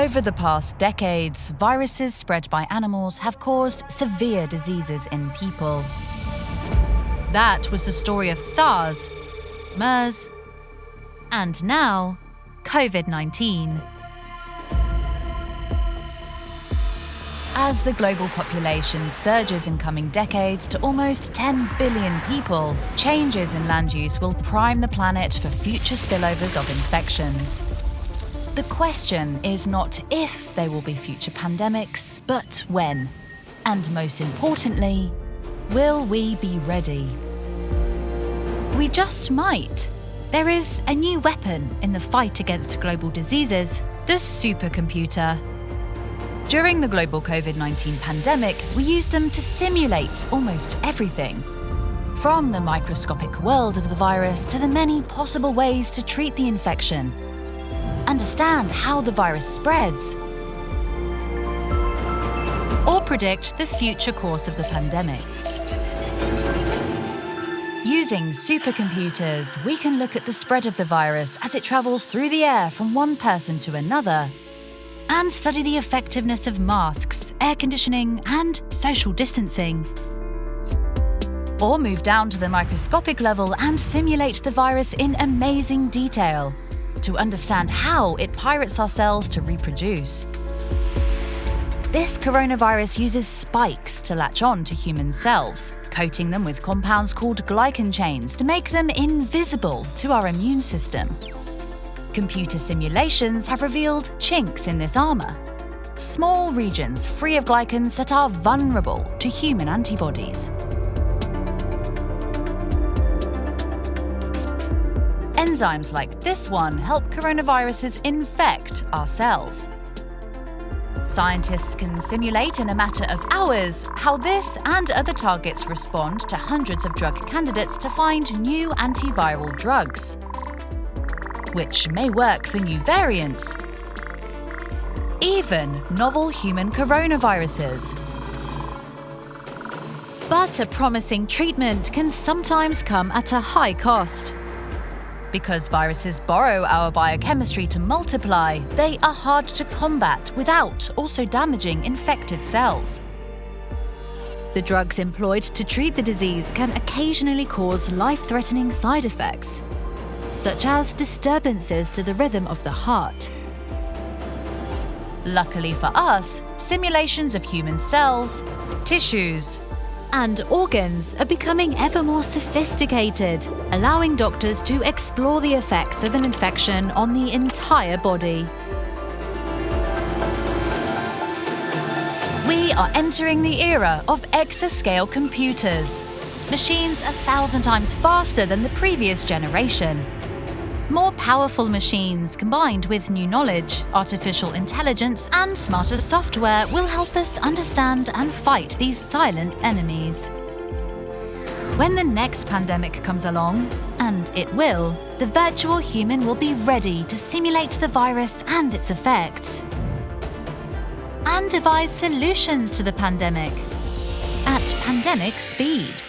Over the past decades, viruses spread by animals have caused severe diseases in people. That was the story of SARS, MERS, and now COVID 19. As the global population surges in coming decades to almost 10 billion people, changes in land use will prime the planet for future spillovers of infections. The question is not if there will be future pandemics, but when. And most importantly, will we be ready? We just might. There is a new weapon in the fight against global diseases the supercomputer. During the global COVID 19 pandemic, we used them to simulate almost everything. From the microscopic world of the virus to the many possible ways to treat the infection understand how the virus spreads, or predict the future course of the pandemic. Using supercomputers, we can look at the spread of the virus as it travels through the air from one person to another, and study the effectiveness of masks, air conditioning, and social distancing. Or move down to the microscopic level and simulate the virus in amazing detail to understand how it pirates our cells to reproduce. This coronavirus uses spikes to latch on to human cells, coating them with compounds called glycan chains to make them invisible to our immune system. Computer simulations have revealed chinks in this armour, small regions free of glycans that are vulnerable to human antibodies. Enzymes like this one help coronaviruses infect our cells. Scientists can simulate in a matter of hours how this and other targets respond to hundreds of drug candidates to find new antiviral drugs, which may work for new variants, even novel human coronaviruses. But a promising treatment can sometimes come at a high cost. Because viruses borrow our biochemistry to multiply, they are hard to combat without also damaging infected cells. The drugs employed to treat the disease can occasionally cause life-threatening side effects, such as disturbances to the rhythm of the heart. Luckily for us, simulations of human cells, tissues, and organs are becoming ever more sophisticated, allowing doctors to explore the effects of an infection on the entire body. We are entering the era of exascale computers, machines a thousand times faster than the previous generation. More powerful machines combined with new knowledge, artificial intelligence, and smarter software will help us understand and fight these silent enemies. When the next pandemic comes along, and it will, the virtual human will be ready to simulate the virus and its effects. And devise solutions to the pandemic at pandemic speed.